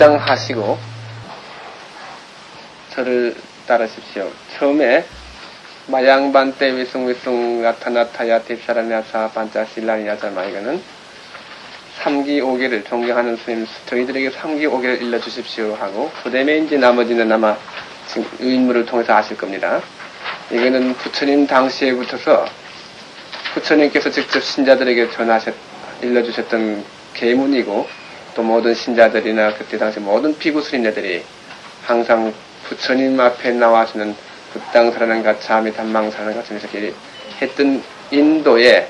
합장하시고 저를 따르십시오. 처음에 마양반때 위숭위숭 나타나타야 딥사라냐사 반짜실라니야자마 이거는 3기 5개를 존경하는 스님 저희들에게 3기 5개를 일러주십시오 하고 그 이제 나머지는 아마 지금 유인물을 통해서 아실 겁니다. 이거는 부처님 당시에부터서 부처님께서 직접 신자들에게 전하셨 일러주셨던 계문이고 또 모든 신자들이나 그때 당시 모든 피구 스님네들이 항상 부처님 앞에 나와서는 부땅사라는 가차미 단망사라는 가차미 이렇게 했던 인도에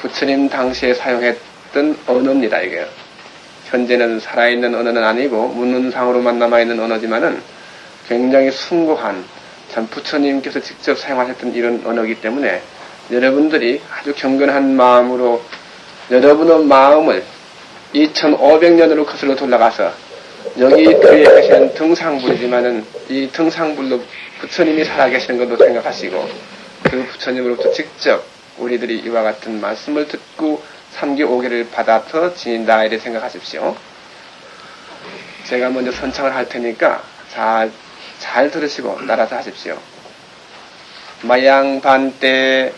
부처님 당시에 사용했던 언어입니다 이게. 현재는 살아있는 언어는 아니고 문문상으로만 남아있는 언어지만은 굉장히 숭고한 참 부처님께서 직접 사용하셨던 이런 언어이기 때문에 여러분들이 아주 경건한 마음으로 여러분의 마음을 2500년으로 거슬러 돌아가서 여기 그에 계시는 등상불이지만은 이 등상불로 부처님이 살아계시는 것도 생각하시고 그 부처님으로부터 직접 우리들이 이와 같은 말씀을 듣고 3기 5개를 받아서 지닌다 이래 생각하십시오. 제가 먼저 선창을 할 테니까 잘, 잘 들으시고 따라서 하십시오. 마양반때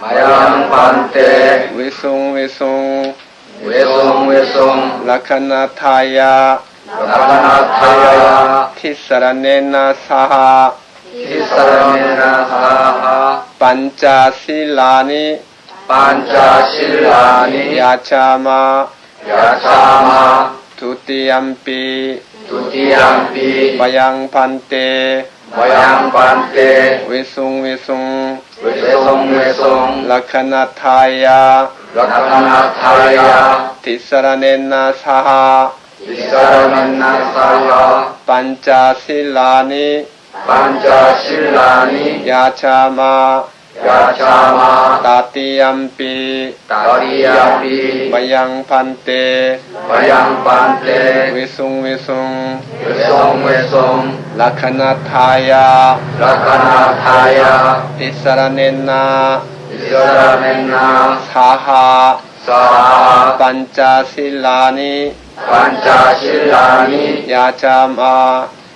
마양반때 외송 외송 외송 외송 라카나타야. 라카나타야. 티사라네나 사하. 티사라메나 사하. 반짜실라니. 반짜실라니. 야차마. 야차마 두띠암피 두티암피 마양반때 마양반때 외송외송 외송외송 라카나타야 라카나타야 티사라네나 사하 티사라메나 사하 반짜실라니 반짜실라니 야차마 야차마 따띠암피 다리암피 마양반때 마양반때 외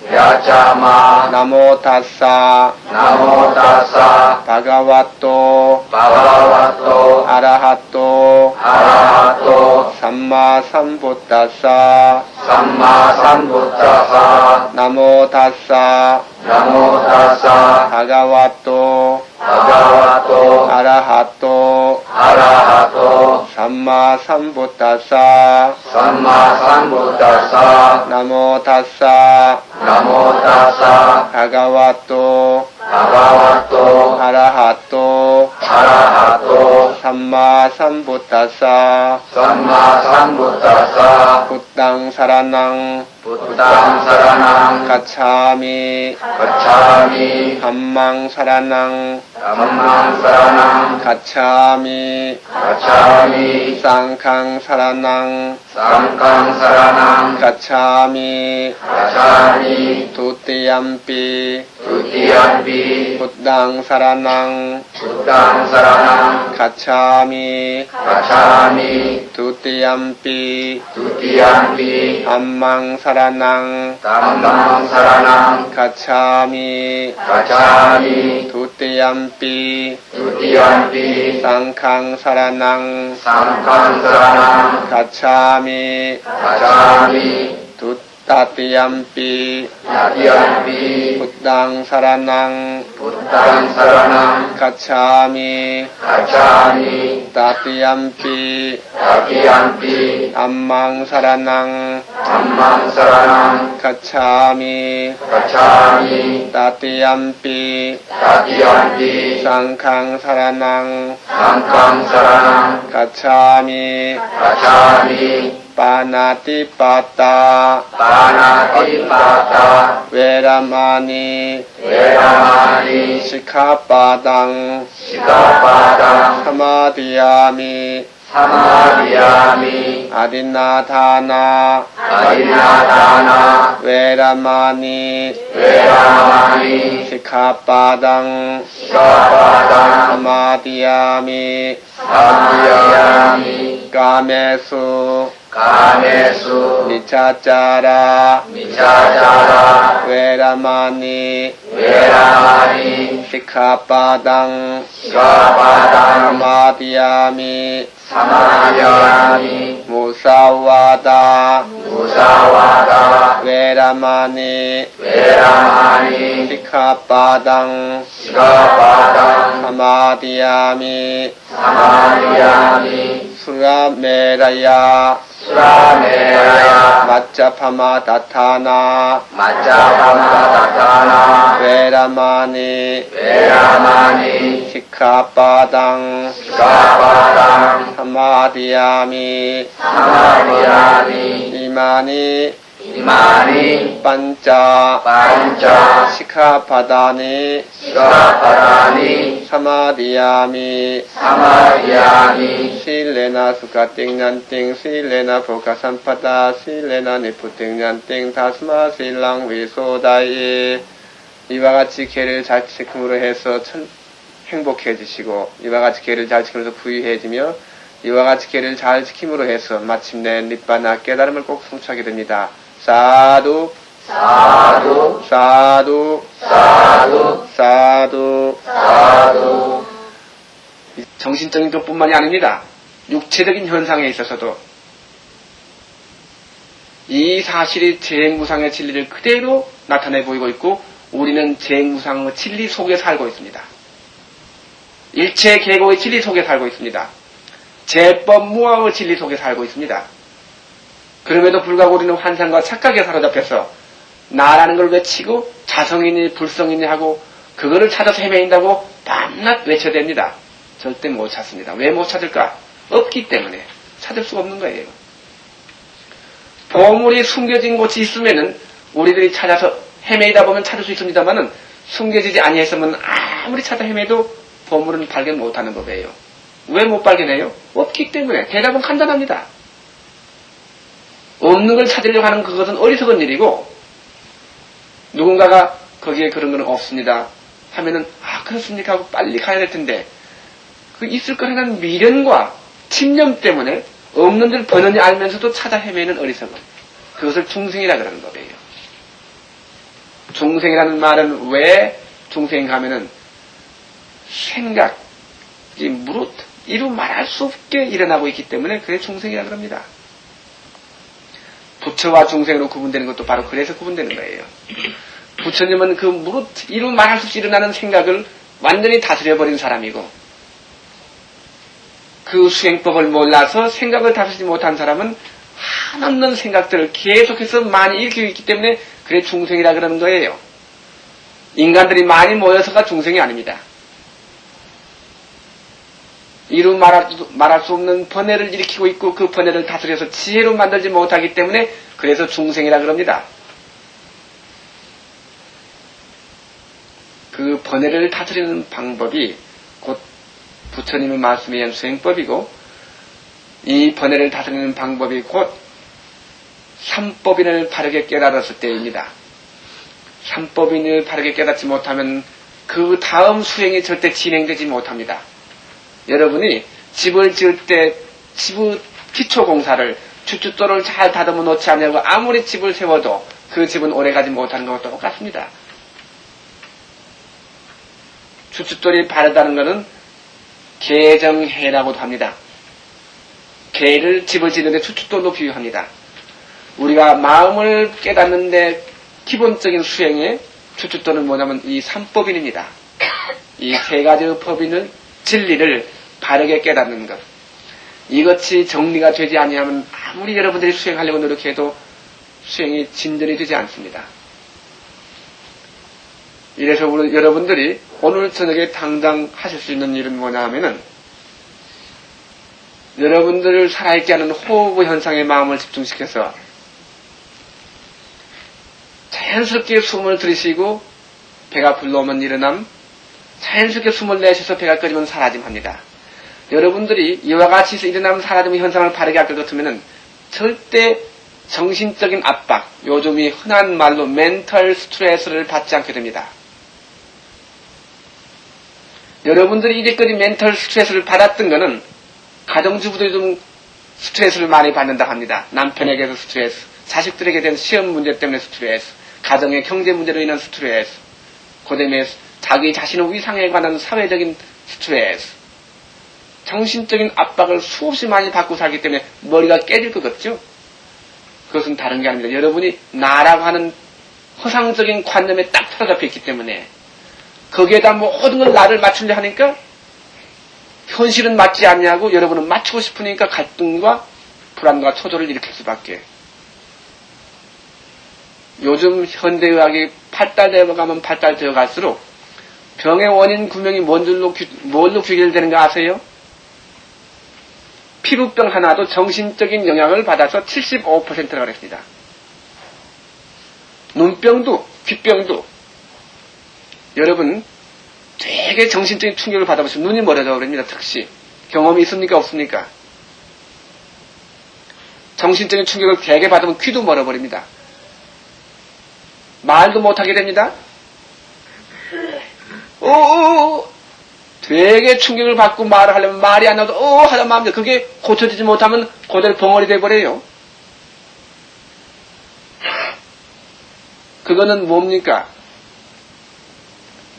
송외송 외송외송 라카나타야 라카나타야 티사라네나 이사라멘나 사하 사하 반짜실라니 반짜실라니 야자마 야자마 나모타사 나모다사 바가와토 바바와토 아라하토 아라하 토 삼마삼부타사 삼마삼부타사 나모타사 나모다사 바가와토 바바와토 아라하토 아라하토 삼마 삼부타사. 삼마 삼부타사. 나모 타사. 나모다사. 바가와토 바바와토 아라하토 아라하토 삼마 삼부타사. 삼마 삼부타사. 부땅 사라낭. 부땅 사라낭. 가차미. 가차미. 함망 사라낭 감망 사라낭 가차미 가차미 쌍캉 사라낭 쌍강 사라낭 가차미 가차미 두띠암피 두티암비 부땅 사라낭 부땅 사라낭 가차미 가차미 두띠암피 두티암비 함망 사라낭 담망 사라낭 가차미 가차미 두띠암피 두티암비 쌍캉 사라낭 쌍강 사라낭 가차미 가차미 두따띠암피 야티암비 부땅 사라 ปีทุติยัมปีสังฆังสารนัง สังฆังสารนังคัจฉามิคัจฉามิทุต තතියම්පි තතියම්පි බුද්ධං සරණං බුද්ධං සරණං ගච්ඡාමි ගච්ඡාමි තතියම්පි තතියම්පි අම්මං සරණං අම්මං සරණං ගච්ඡාමි ගච්ඡාමි තතියම්පි තතියම්පි සංඝං සරණං සංඝං සරණං ගච්ඡාමි ගච්ඡාමි ปานาติปาตา ปานาติปาตา เวรามานี เวรามานี สิกขาปาตัง สิกขาปาตัง สมาธิยามิ สมาธิยามิ อาดินนาทานา อดินาทานา เวรามานี เวรามานี สิกขาปาตัง สิกขาปาตัง สมาธิยามิ สมาธิยามิ กาเมสุ กาเมสุ นิจจาจารา มิจฉาจารา เวรามานี เวรามานี สิกขาปาตัง สิกขาปาตัง สมาธิยามิ สมาธิยามิ มุสาวาตา มุสาวาตา เวรามานี เวรามานี สิกขาปาตัง สิกขาปาตัง สมาธิยามิ ส 까메수. 미차짜라. 미차짜라. 웨라마니. 웨라마니. 시카바당. 시카바당. 마디아미. 사마디아미. 무사와다. 무사와다. 웨라마니. 웨라마니. 시카바당. 시카바당. 사마디아미. 사마디아미. 수라메라야. 수라메라야. 마짜파마 다타나. 마짜파마 다타나. 베라마니. 베라마니. 시카바당. 시카바당. 사마디아미. 사마디아미. 이마니. 이마니 반짜 반짜 시카바다니 시카바다니 사마디아미 사마디아미 실레나 수가 띵난띵 실레나 보카산파다 실레나 니프 띵난띵 다스마 실랑 위소다이 이와 같이 개를 잘 지킴으로 해서 천, 행복해지시고 이와 같이 개를 잘 지키면서 부유해지며 이와 같이 개를 잘 지킴으로 해서 마침내 립바나 깨달음을 꼭 성취하게 됩니다. 사두 사두 사두 사두 사두 사두 정신적인 것뿐만이 아닙니다. 육체적인 현상에 있어서도 이 사실이 재행무상의 진리를 그대로 나타내 보이고 있고 우리는 재행무상의 진리 속에 살고 있습니다. 일체 계고의 진리 속에 살고 있습니다. 제법 무아의 진리 속에 살고 있습니다. 그럼에도 불구하고 우리는 환상과 착각에 사로잡혀서 나라는 걸 외치고 자성이니 불성이니 하고 그거를 찾아서 헤매인다고 밤낮 외쳐댑니다. 절대 못 찾습니다. 왜 못 찾을까? 없기 때문에 찾을 수가 없는 거예요. 보물이 숨겨진 곳이 있으면은 우리들이 찾아서 헤매이다 보면 찾을 수 있습니다만은 숨겨지지 아니했으면 아무리 찾아 헤매도 보물은 발견 못하는 법이에요. 왜 못 발견해요? 없기 때문에 대답은 간단합니다. 없는 걸 찾으려고 하는 그것은 어리석은 일이고 누군가가 거기에 그런 건 없습니다. 하면은 아 그렇습니까 하고 빨리 가야 될 텐데 그 있을 거라는 미련과 침념 때문에 없는 줄 번연히 알면서도 찾아 헤매는 어리석음. 그것을 중생이라 그러는 거예요. 중생이라는 말은 왜 중생 하면은 생각이 무릇 이루 말할 수 없게 일어나고 있기 때문에 그게 중생이라 그럽니다. 부처와 중생으로 구분되는 것도 바로 그래서 구분되는 거예요. 부처님은 그 무릇 이루 말할 수 없이 일어나는 생각을 완전히 다스려버린 사람이고 그 수행법을 몰라서 생각을 다스리지 못한 사람은 한없는 생각들을 계속해서 많이 일으키고 있기 때문에 그래 중생이라 그러는 거예요. 인간들이 많이 모여서가 중생이 아닙니다. 이루 말할, 수- 말할 수 없는 번뇌를 일으키고 있고 그 번뇌를 다스려서 지혜로 만들지 못하기 때문에 그래서 중생이라 그럽니다. 그 번뇌를 다스리는 방법이 곧 부처님의 말씀에 의한 수행법이고 이 번뇌를 다스리는 방법이 곧 삼법인을 바르게 깨달았을 때입니다. 삼법인을 바르게 깨닫지 못하면 그 다음 수행이 절대 진행되지 못합니다. 여러분이 집을 지을 때 집의 기초 공사를 주춧돌을 잘 다듬어 놓지 않냐고 아무리 집을 세워도 그 집은 오래가지 못하는 것과 똑같습니다. 주춧돌이 바르다는 것은 개정해라고도 합니다. 개를 집을 짓는데 주춧돌로 비유합니다. 우리가 마음을 깨닫는데 기본적인 수행의 주춧돌은 뭐냐면 이 삼법인입니다. 이 세 가지의 법인을 진리를 바르게 깨닫는 것. 이것이 정리가 되지 아니하면 아무리 여러분들이 수행하려고 노력해도 수행이 진전이 되지 않습니다. 이래서 우리 여러분들이 오늘 저녁에 당장 하실 수 있는 일은 뭐냐 하면은 여러분들을 살아있게 하는 호흡 현상에 마음을 집중시켜서 자연스럽게 숨을 들이쉬고 배가 불러오면 일어남 자연스럽게 숨을 내쉬어서 배가 꺼지면 사라짐 합니다. 여러분들이 이와 같이 일어나면 사라짐 현상을 바르게 같으면 절대 정신적인 압박, 요즘이 흔한 말로 멘털 스트레스를 받지 않게 됩니다. 여러분들이 이제까지 멘털 스트레스를 받았던 것은 가정주부들이 좀 스트레스를 많이 받는다 합니다. 남편에게서 스트레스, 자식들에게 대한 시험 문제 때문에 스트레스, 가정의 경제 문제로 인한 스트레스, 그 다음에 자기 자신의 위상에 관한 사회적인 스트레스, 정신적인 압박을 수없이 많이 받고 살기 때문에 머리가 깨질 것 같죠? 그것은 다른 게 아닙니다. 여러분이 나라고 하는 허상적인 관념에 딱 틀어잡혀 있기 때문에 거기에다 모든 걸 나를 맞추려 하니까 현실은 맞지 않냐고 여러분은 맞추고 싶으니까 갈등과 불안과 초조를 일으킬 수밖에. 요즘 현대의학이 발달되어 가면 발달되어 갈수록 병의 원인 구명이 뭔 줄로, 규- 뭘로 귀결되는가 아세요? 피부병 하나도 정신적인 영향을 받아서 75%가 그랬습니다. 눈병도, 귓병도, 여러분, 되게 정신적인 충격을 받아보시면 눈이 멀어져 버립니다, 특시. 경험이 있습니까, 없습니까? 정신적인 충격을 되게 받으면 귀도 멀어버립니다. 말도 못하게 됩니다. 오, 되게 충격을 받고 말을 하려면 말이 안 나와도 어 하다 마음대로 그게 고쳐지지 못하면 그대로 벙어리 돼버려요. 그거는 뭡니까?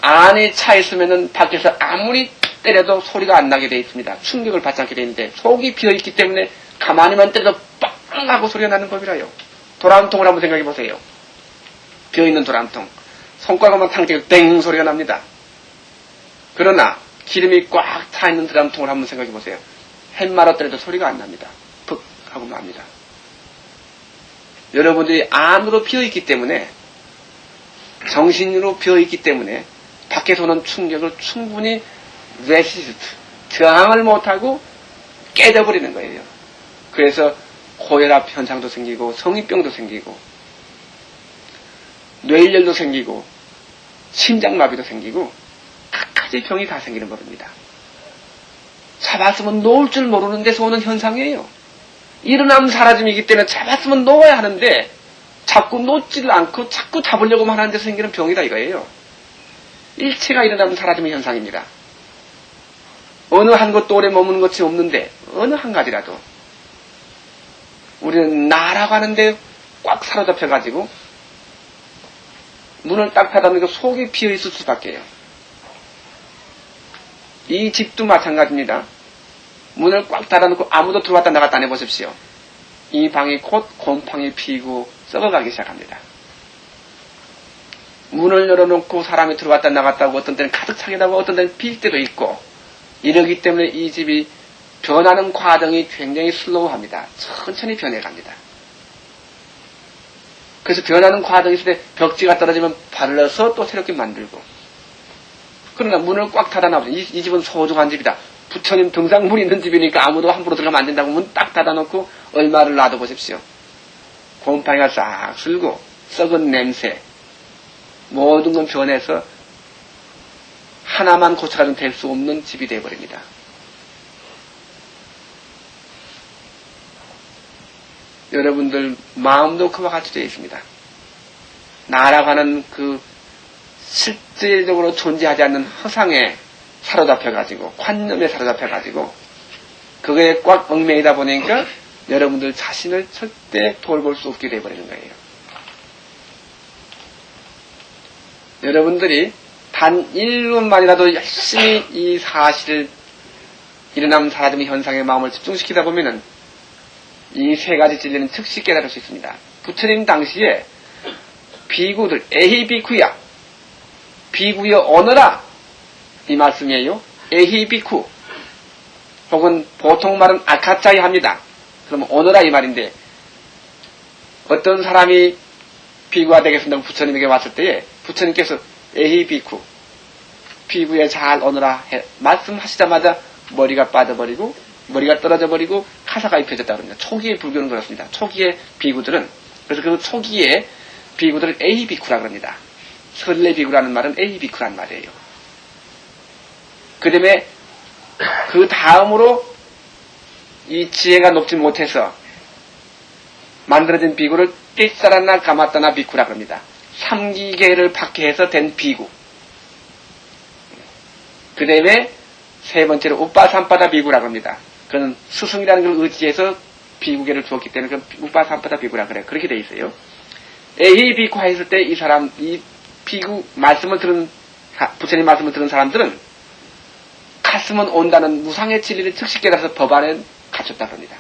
안에 차 있으면은 밖에서 아무리 때려도 소리가 안 나게 돼 있습니다. 충격을 받지 않게 되는데 속이 비어 있기 때문에 가만히만 때려도 빵 하고 소리가 나는 법이라요. 도람통을 한번 생각해 보세요. 비어 있는 도람통. 손가락만 튕기고 땡 소리가 납니다. 그러나 기름이 꽉 차 있는 드럼통을 한번 생각해 보세요. 햄머로 때려도 소리가 안 납니다. 푹 하고 납니다. 여러분들이 안으로 비어 있기 때문에 정신으로 비어 있기 때문에 밖에서 오는 충격을 충분히 resist 저항을 못하고 깨져버리는 거예요. 그래서 고혈압 현상도 생기고 성인병도 생기고 뇌일열도 생기고 심장마비도 생기고 각가지 병이 다 생기는 법입니다. 잡았으면 놓을 줄 모르는 데서 오는 현상이에요. 일어나면 사라짐이기 때문에 잡았으면 놓아야 하는데 자꾸 놓지를 않고 자꾸 잡으려고만 하는 데서 생기는 병이다 이거예요. 일체가 일어나면 사라짐의 현상입니다. 어느 한 것도 오래 머무는 것이 없는데 어느 한 가지라도 우리는 나라고 하는데 꽉 사로잡혀가지고 문을 딱 닫아놓으니까 속이 비어있을 수밖에요. 이 집도 마찬가지입니다. 문을 꽉 닫아놓고 아무도 들어왔다 나갔다 안 해보십시오. 이 방이 곧 곰팡이 피고 썩어가기 시작합니다. 문을 열어놓고 사람이 들어왔다 나갔다 하고 어떤 때는 가득 차게 하고 어떤 때는 빌 때도 있고 이러기 때문에 이 집이 변하는 과정이 굉장히 슬로우합니다. 천천히 변해갑니다. 그래서 변하는 과정이 있을 때 벽지가 떨어지면 발라서 또 새롭게 만들고 그러나 문을 꽉 닫아놔보세요. 이, 이 집은 소중한 집이다. 부처님 등상물이 있는 집이니까 아무도 함부로 들어가면 안 된다고 문 딱 닫아놓고 얼마를 놔둬보십시오. 곰팡이가 싹 쓸고 썩은 냄새 모든 건 변해서 하나만 고쳐가지고 될 수 없는 집이 되어버립니다. 여러분들 마음도 그와 같이 되어 있습니다. 나라고 하는 그 실질적으로 존재하지 않는 허상에 사로잡혀가지고 관념에 사로잡혀가지고 그거에 꽉 얽매이다 보니까 여러분들 자신을 절대 돌볼 수 없게 되어버리는 거예요. 여러분들이 단 1분만이라도 열심히 이 사실을 일어나면 사라짐의 현상에 마음을 집중시키다 보면은 이 세 가지 진리는 즉시 깨달을 수 있습니다. 부처님 당시에 비구들, 에히 비쿠야, 비구여 오너라 이 말씀이에요. 에히 비쿠 혹은 보통 말은 아카짜이 합니다. 그러면 오너라 이 말인데 어떤 사람이 비구가 되겠습니다. 부처님에게 왔을 때에 부처님께서 에히 비쿠 비구에 잘 오너라 해, 말씀하시자마자 머리가 빠져버리고 머리가 떨어져 버리고 카사가 입혀졌다 그럽니다. 초기의 불교는 그렇습니다. 초기의 비구들은 그래서 그 초기의 비구들을 A 비쿠라 그럽니다. 설레 비구라는 말은 A 비쿠란 말이에요. 그 다음에 그 다음으로 이 지혜가 높지 못해서 만들어진 비구를 띠사라나 가마따나 비쿠라 그럽니다. 삼기계를 박해해서 된 비구. 그 다음에 세 번째로 우빠삼바다 비구라 그럽니다. 그는 스승이라는 걸 의지해서 비구계를 주었기 때문에 그 우빠삼바다 비구라 그래. 그렇게 돼 있어요. 에이 비구 했을 때 이 사람, 이 비구 말씀을 들은, 사- 부처님 말씀을 들은 사람들은 가슴은 온다는 무상의 진리를 즉시 깨달아서 법 안에 갇혔다 그럽니다.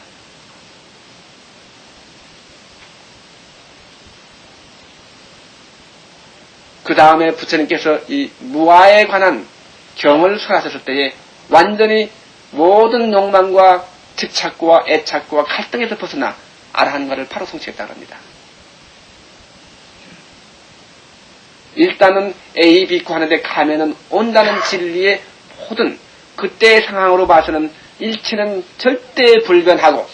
그 다음에 부처님께서 이 무아에 관한 경을 설하셨을 때에 완전히 모든 욕망과 집착과 애착과 갈등에서 벗어나 아라한과를 바로 성취했다고 합니다. 일단은 A, B, 구 하는데 가면은 온다는 진리의 모든 그때의 상황으로 봐서는 일체는 절대 불변하고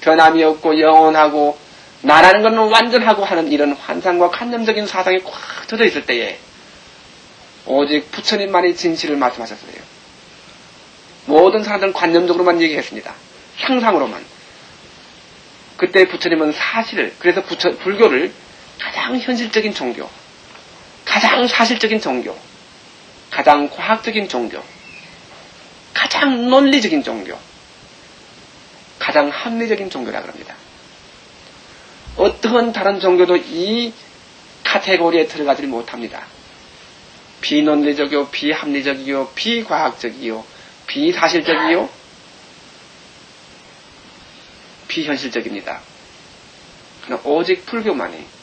변함이 없고 영원하고 나라는 것은 완전하고 하는 이런 환상과 관념적인 사상이 꽉 젖어 있을 때에 오직 부처님만이 진실을 말씀하셨어요. 모든 사람들은 관념적으로만 얘기했습니다. 상상으로만. 그때 부처님은 사실을, 그래서 부처, 불교를 가장 현실적인 종교, 가장 사실적인 종교, 가장 과학적인 종교, 가장 논리적인 종교, 가장 합리적인 종교라 그럽니다. 어떠한 다른 종교도 이 카테고리에 들어가지 못합니다. 비논리적이요, 비합리적이요, 비과학적이요, 비사실적이요, 비현실적입니다. 오직 불교만이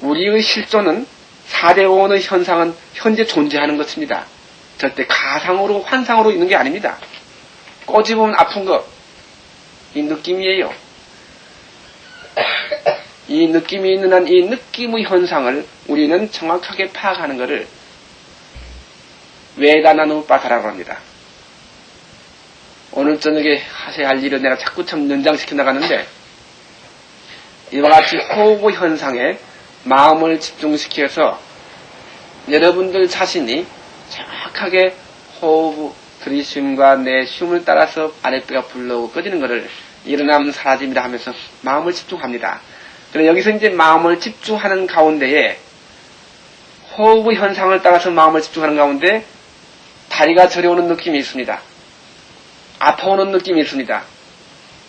우리의 실존은 사대원의 현상은 현재 존재하는 것입니다. 절대 가상으로 환상으로 있는 게 아닙니다. 꼬집으면 아픈 것, 이 느낌이에요. 이 느낌이 있는 한 이 느낌의 현상을 우리는 정확하게 파악하는 것을 외다나누빠사라고 합니다. 오늘 저녁에 하셔야 할 일을 내가 자꾸 참 연장시켜 나가는데 이와 같이 호흡의 현상에 마음을 집중시켜서 여러분들 자신이 정확하게 호흡 들이쉼과 내쉼을 따라서 아랫배가 불러오고 꺼지는 것을 일어나면 사라집니다 하면서 마음을 집중합니다. 그럼 여기서 이제 마음을 집중하는 가운데에 호흡의 현상을 따라서 마음을 집중하는 가운데 다리가 저려오는 느낌이 있습니다. 아파오는 느낌이 있습니다.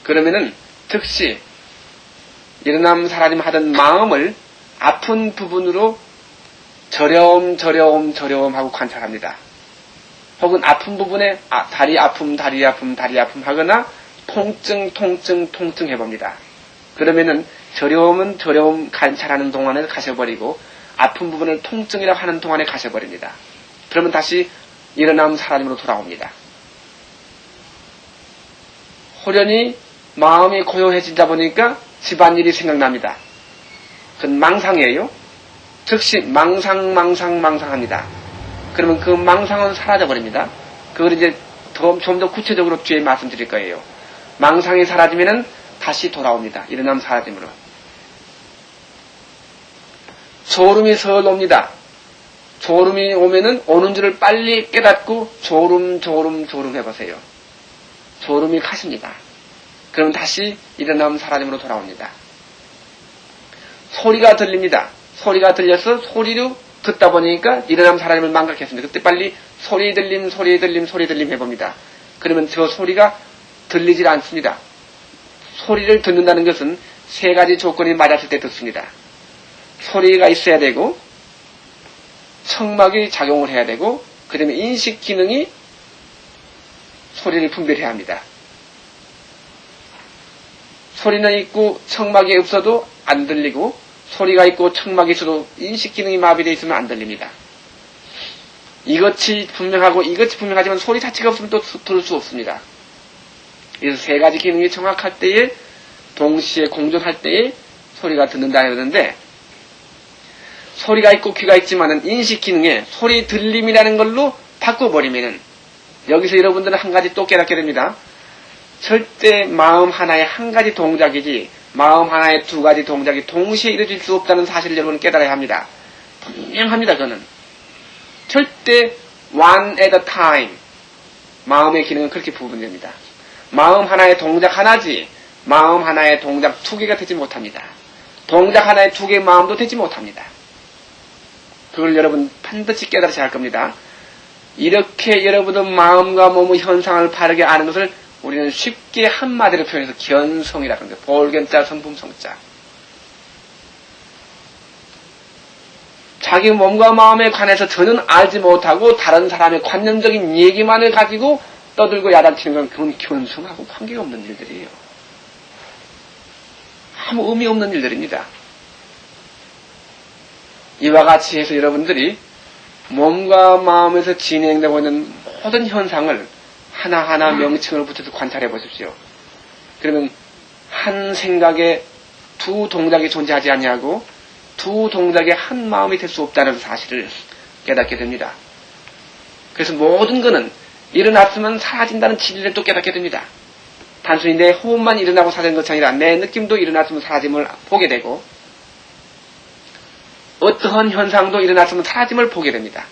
그러면은 즉시 일어남 사라짐 하던 마음을 아픈 부분으로 저려움 저려움 저려움 하고 관찰합니다. 혹은 아픈 부분에 아, 다리 아픔 다리 아픔 다리 아픔 하거나 통증 통증 통증 해봅니다. 그러면은 저려움은 저려움 관찰하는 동안에 가셔버리고 아픈 부분을 통증이라고 하는 동안에 가셔버립니다. 그러면 다시 일어남 사라짐으로 돌아옵니다. 호련히 마음이 고요해지다 보니까 집안일이 생각납니다. 그건 망상이에요. 즉시 망상, 망상, 망상합니다. 그러면 그 망상은 사라져버립니다. 그걸 이제 좀 더 구체적으로 뒤에 말씀드릴 거예요. 망상이 사라지면은 다시 돌아옵니다. 일어남 사라짐으로. 졸음이 서울 옵니다. 졸음이 오면은 오는 줄을 빨리 깨닫고 졸음, 졸음, 졸음 해보세요. 졸음이 가십니다. 그럼 다시 일어나면 사라짐으로 돌아옵니다. 소리가 들립니다. 소리가 들려서 소리로 듣다 보니까 일어나면 사라짐을 망각했습니다. 그때 빨리 소리 들림, 소리 들림, 소리 들림 해봅니다. 그러면 저 소리가 들리질 않습니다. 소리를 듣는다는 것은 세 가지 조건이 맞았을 때 듣습니다. 소리가 있어야 되고, 청막이 작용을 해야 되고, 그 다음에 인식 기능이 소리를 분별해야 합니다. 소리는 있고 청막이 없어도 안 들리고 소리가 있고 청막이 있어도 인식 기능이 마비되어 있으면 안 들립니다. 이것이 분명하고 이것이 분명하지만 소리 자체가 없으면 또 들을 수 없습니다. 그래서 세 가지 기능이 정확할 때에 동시에 공존할 때에 소리가 듣는다 하는데 소리가 있고 귀가 있지만은 인식 기능에 소리 들림이라는 걸로 바꿔버리면은 여기서 여러분들은 한 가지 또 깨닫게 됩니다. 절대 마음 하나의 한 가지 동작이지 마음 하나의 두 가지 동작이 동시에 이루어질 수 없다는 사실을 여러분 깨달아야 합니다. 분명합니다. 그는 절대 one at a time 마음의 기능은 그렇게 부분됩니다. 마음 하나의 동작 하나지 마음 하나의 동작 두 개가 되지 못합니다. 동작 하나의 두 개의 마음도 되지 못합니다. 그걸 여러분 반드시 깨달으셔야 할 겁니다. 이렇게 여러분은 마음과 몸의 현상을 바르게 아는 것을 우리는 쉽게 한마디로 표현해서 견성이라고 합니다. 볼견자 성품성자. 자기 몸과 마음에 관해서 저는 알지 못하고 다른 사람의 관념적인 얘기만을 가지고 떠들고 야단치는 건 그건 견성하고 관계가 없는 일들이에요. 아무 의미 없는 일들입니다. 이와 같이 해서 여러분들이 몸과 마음에서 진행되고 있는 모든 현상을 하나하나 명칭을 붙여서 관찰해 보십시오. 그러면 한 생각에 두 동작이 존재하지 아니하고 두 동작에 한 마음이 될 수 없다는 사실을 깨닫게 됩니다. 그래서 모든 것은 일어났으면 사라진다는 진리를 또 깨닫게 됩니다. 단순히 내 호흡만 일어나고 사라지는 것이 아니라 내 느낌도 일어났으면 사라짐을 보게 되고 어떠한 현상도 일어났으면 사라짐을 보게 됩니다.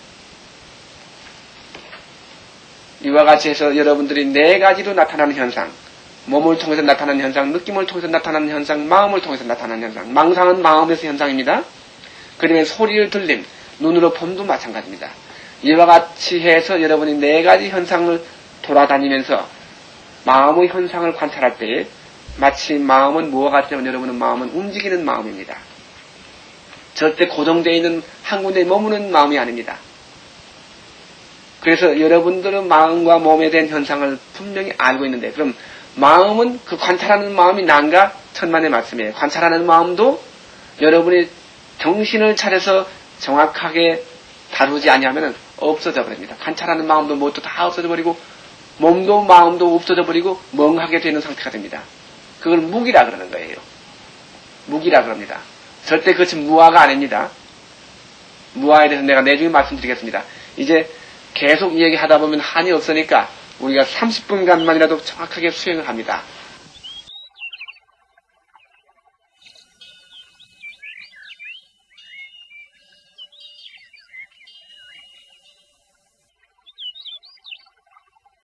이와 같이 해서 여러분들이 네 가지로 나타나는 현상, 몸을 통해서 나타나는 현상, 느낌을 통해서 나타나는 현상, 마음을 통해서 나타나는 현상, 망상은 마음에서 현상입니다. 그다음에 소리를 들림, 눈으로 봄도 마찬가지입니다. 이와 같이 해서 여러분이 네 가지 현상을 돌아다니면서 마음의 현상을 관찰할 때 마치 마음은 무엇 같냐면 여러분은 마음은 움직이는 마음입니다. 절대 고정되어 있는 한 군데 머무는 마음이 아닙니다. 그래서 여러분들은 마음과 몸에 대한 현상을 분명히 알고 있는데 그럼 마음은 그 관찰하는 마음이 난가 천만의 말씀이에요. 관찰하는 마음도 여러분이 정신을 차려서 정확하게 다루지 아니하면 없어져 버립니다. 관찰하는 마음도 뭣도 다 없어져 버리고 몸도 마음도 없어져 버리고 멍하게 되는 상태가 됩니다. 그걸 무기라 그러는 거예요. 무기라 그럽니다. 절대 그것이 무아가 아닙니다. 무아에 대해서 내가 내중에 말씀드리겠습니다. 이제 계속 이야기하다 보면 한이 없으니까 우리가 30분간만이라도 정확하게 수행을 합니다.